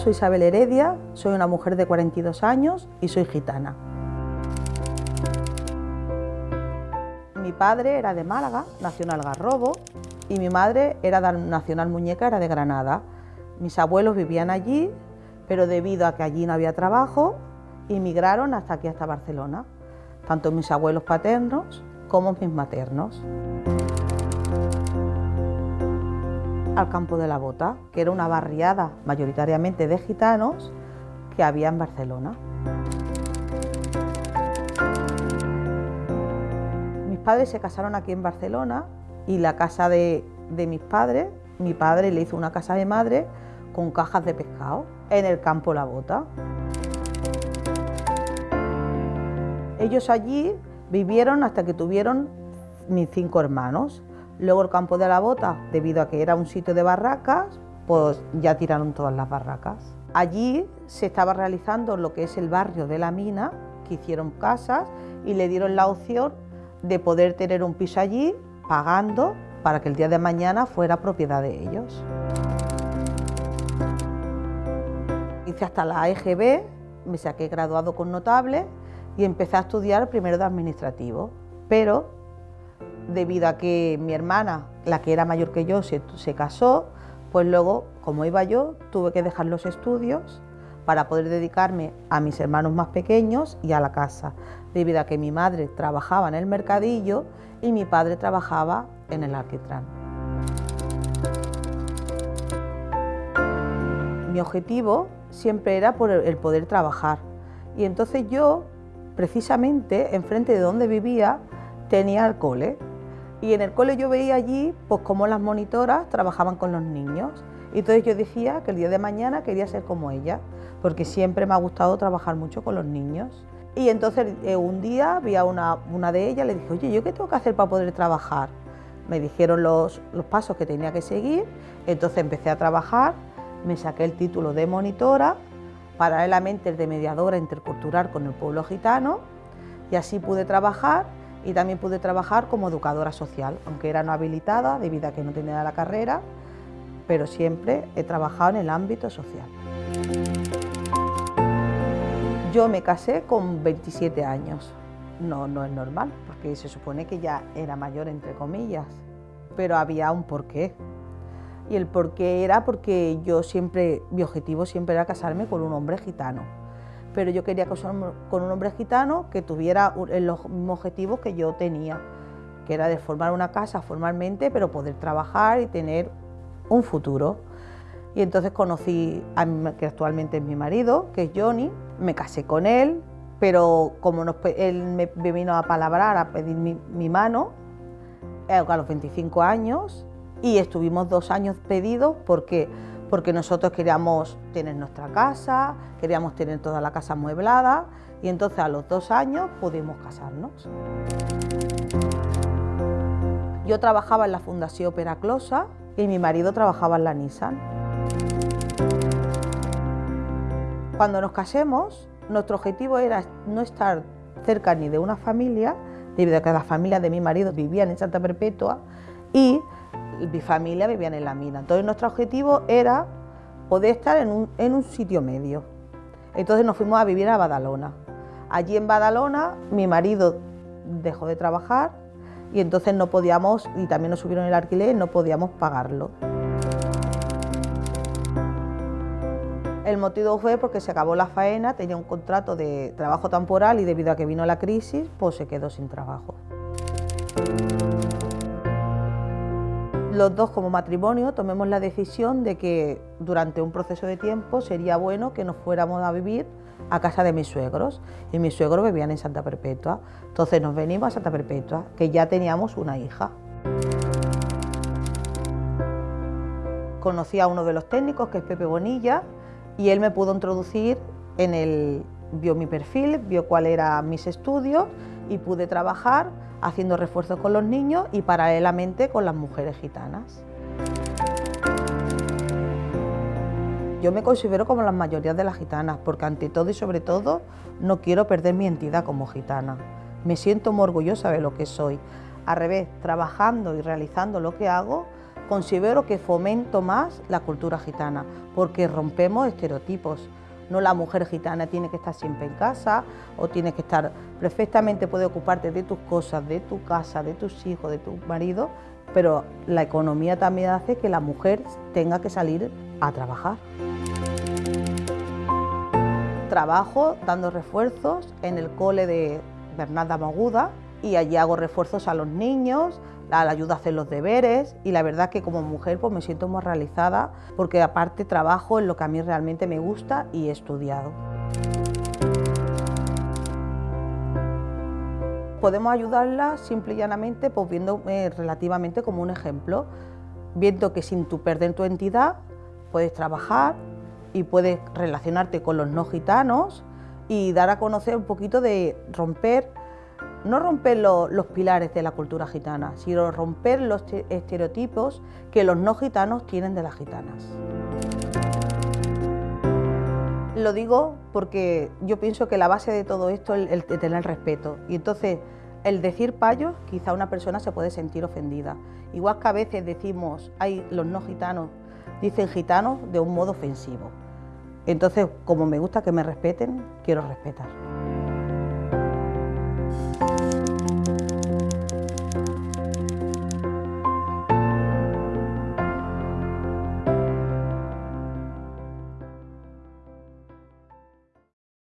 Soy Isabel Heredia, soy una mujer de 42 años y soy gitana. Mi padre era de Málaga, nació en Algarrobo, y mi madre era nacional muñeca, era de Granada. Mis abuelos vivían allí, pero debido a que allí no había trabajo, emigraron hasta aquí, hasta Barcelona, tanto mis abuelos paternos como mis maternos. Al campo de la Bota, que era una barriada mayoritariamente de gitanos que había en Barcelona. Mis padres se casaron aquí en Barcelona y la casa de, de mis padres, mi padre le hizo una casa de madre con cajas de pescado en el campo La Bota. Ellos allí vivieron hasta que tuvieron mis cinco hermanos. Luego el campo de la bota, debido a que era un sitio de barracas, pues ya tiraron todas las barracas. Allí se estaba realizando lo que es el barrio de la mina, que hicieron casas y le dieron la opción de poder tener un piso allí pagando para que el día de mañana fuera propiedad de ellos. Hice hasta la EGB, me saqué graduado con notable y empecé a estudiar primero de administrativo, pero debido a que mi hermana, la que era mayor que yo, se, casó, pues luego, como iba yo, tuve que dejar los estudios para poder dedicarme a mis hermanos más pequeños y a la casa, debido a que mi madre trabajaba en el mercadillo y mi padre trabajaba en el alquitrán. Mi objetivo siempre era por el poder trabajar y entonces yo precisamente enfrente de donde vivía tenía el cole. Y en el cole yo veía allí pues cómo las monitoras trabajaban con los niños. Y entonces yo decía que el día de mañana quería ser como ella, porque siempre me ha gustado trabajar mucho con los niños. Y entonces eh, un día vi a una, una de ellas, le dije, oye, ¿yo qué tengo que hacer para poder trabajar? Me dijeron los, los pasos que tenía que seguir, entonces empecé a trabajar, me saqué el título de monitora paralelamente el de mediadora intercultural con el pueblo gitano y así pude trabajar y también pude trabajar como educadora social, aunque era no habilitada debido a que no tenía la carrera, pero siempre he trabajado en el ámbito social. Yo me casé con 27 años, no, no es normal, porque se supone que ya era mayor entre comillas, pero había un porqué y el por qué era porque yo siempre, mi objetivo siempre era casarme con un hombre gitano. Pero yo quería casarme con un hombre gitano que tuviera los mismos objetivos que yo tenía, que era de formar una casa formalmente, pero poder trabajar y tener un futuro. Y entonces conocí a mi, que actualmente es mi marido, que es Johnny, me casé con él, pero como él me, vino a palabrar, a pedir mi, mi mano, eh, a los 25 años, y estuvimos dos años pedidos porque, porque nosotros queríamos tener nuestra casa, queríamos tener toda la casa amueblada y entonces a los dos años pudimos casarnos. Yo trabajaba en la Fundación Peraclosa y mi marido trabajaba en la Nissan. Cuando nos casemos, nuestro objetivo era no estar cerca ni de una familia, debido a que la familia de mi marido vivían en Santa Perpetua, y mi familia vivía en la mina. Entonces nuestro objetivo era poder estar en un, sitio medio. Entonces nos fuimos a vivir a Badalona. Allí en Badalona mi marido dejó de trabajar y entonces no podíamos, y también nos subieron el alquiler, no podíamos pagarlo. El motivo fue porque se acabó la faena, tenía un contrato de trabajo temporal y debido a que vino la crisis, pues se quedó sin trabajo los dos como matrimonio tomemos la decisión de que durante un proceso de tiempo sería bueno que nos fuéramos a vivir a casa de mis suegros y mis suegros vivían en Santa Perpetua. Entonces nos venimos a Santa Perpetua, que ya teníamos una hija. Conocí a uno de los técnicos, que es Pepe Bonilla, y él me pudo introducir en el... vio mi perfil, vio cuáles eran mis estudios y pude trabajar haciendo refuerzos con los niños y paralelamente con las mujeres gitanas. Yo me considero como las mayorías de las gitanas, porque ante todo y sobre todo no quiero perder mi entidad como gitana. Me siento muy orgullosa de lo que soy. Al revés, trabajando y realizando lo que hago, considero que fomento más la cultura gitana, porque rompemos estereotipos. No la mujer gitana tiene que estar siempre en casa o tiene que estar perfectamente, puede ocuparte de tus cosas, de tu casa, de tus hijos, de tu marido, pero la economía también hace que la mujer tenga que salir a trabajar. Trabajo dando refuerzos en el cole de Bernarda Maguda y allí hago refuerzos a los niños, la ayuda a hacer los deberes y la verdad que como mujer pues me siento muy realizada porque aparte trabajo en lo que a mí realmente me gusta y he estudiado. Podemos ayudarla simple y llanamente pues viendo eh, relativamente como un ejemplo, viendo que sin tu perder tu entidad puedes trabajar y puedes relacionarte con los no gitanos y dar a conocer un poquito de romper no romper los pilares de la cultura gitana, sino romper los estereotipos que los no gitanos tienen de las gitanas. Lo digo porque yo pienso que la base de todo esto es el, tener respeto. Y entonces, el decir payos, quizá una persona se puede sentir ofendida. Igual que a veces decimos, hay los no gitanos, dicen gitanos de un modo ofensivo. Entonces, como me gusta que me respeten, quiero respetar.